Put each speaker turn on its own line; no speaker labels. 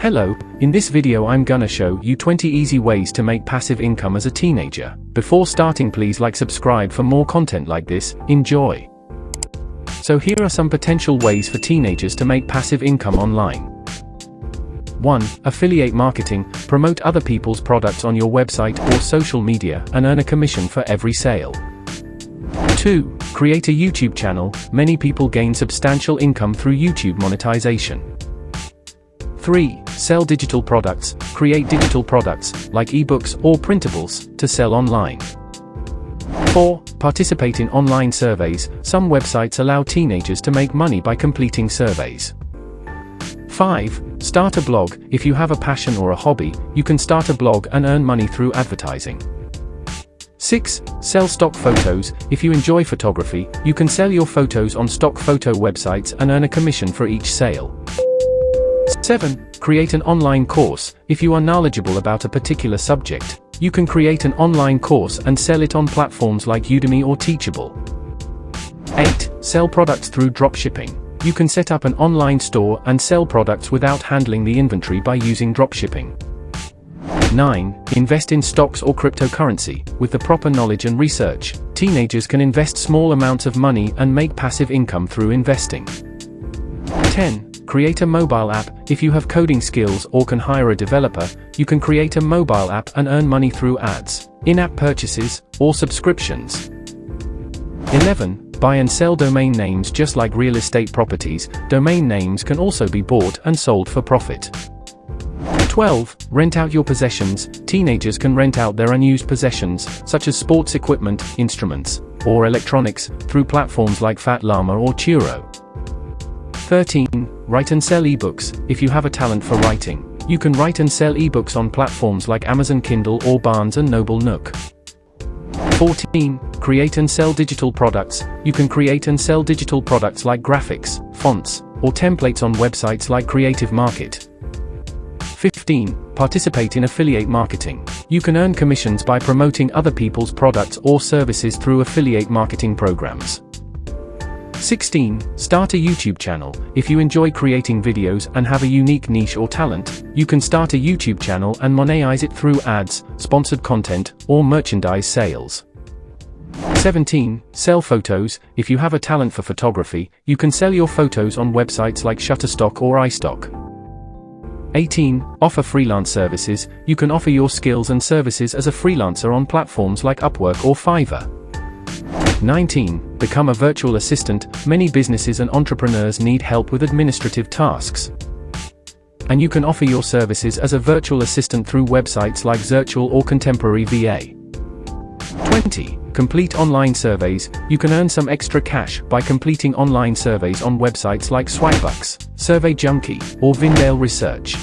Hello, in this video I'm gonna show you 20 easy ways to make passive income as a teenager. Before starting please like subscribe for more content like this, enjoy. So here are some potential ways for teenagers to make passive income online. 1. Affiliate marketing, promote other people's products on your website or social media and earn a commission for every sale. 2. Create a YouTube channel, many people gain substantial income through YouTube monetization. 3. Sell digital products, create digital products, like ebooks or printables, to sell online. 4. Participate in online surveys, some websites allow teenagers to make money by completing surveys. 5. Start a blog, if you have a passion or a hobby, you can start a blog and earn money through advertising. 6. Sell stock photos, if you enjoy photography, you can sell your photos on stock photo websites and earn a commission for each sale. 7. Create an online course. If you are knowledgeable about a particular subject, you can create an online course and sell it on platforms like Udemy or Teachable. 8. Sell products through dropshipping. You can set up an online store and sell products without handling the inventory by using dropshipping. 9. Invest in stocks or cryptocurrency. With the proper knowledge and research, teenagers can invest small amounts of money and make passive income through investing. 10. Create a mobile app. If you have coding skills or can hire a developer, you can create a mobile app and earn money through ads, in-app purchases, or subscriptions. 11. Buy and sell domain names just like real estate properties, domain names can also be bought and sold for profit. 12. Rent out your possessions. Teenagers can rent out their unused possessions, such as sports equipment, instruments, or electronics, through platforms like Fat Llama or Turo. 13. Write and sell ebooks. If you have a talent for writing, you can write and sell ebooks on platforms like Amazon Kindle or Barnes & Noble Nook. 14. Create and sell digital products. You can create and sell digital products like graphics, fonts, or templates on websites like Creative Market. 15. Participate in affiliate marketing. You can earn commissions by promoting other people's products or services through affiliate marketing programs. 16. Start a YouTube channel. If you enjoy creating videos and have a unique niche or talent, you can start a YouTube channel and monetize it through ads, sponsored content, or merchandise sales. 17. Sell photos. If you have a talent for photography, you can sell your photos on websites like Shutterstock or iStock. 18. Offer freelance services. You can offer your skills and services as a freelancer on platforms like Upwork or Fiverr. 19. Become a virtual assistant. Many businesses and entrepreneurs need help with administrative tasks. And you can offer your services as a virtual assistant through websites like Zirtual or Contemporary VA. 20. Complete online surveys. You can earn some extra cash by completing online surveys on websites like Swagbucks, Survey Junkie, or Vindale Research.